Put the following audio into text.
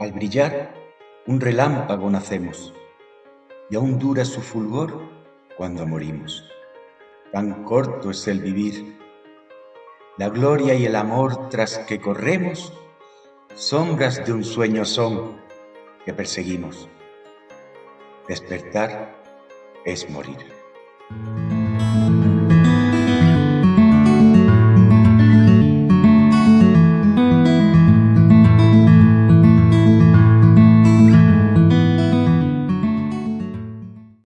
Al brillar, un relámpago nacemos, y aún dura su fulgor cuando morimos. Tan corto es el vivir. La gloria y el amor tras que corremos, sombras de un sueño son que perseguimos. Despertar es morir.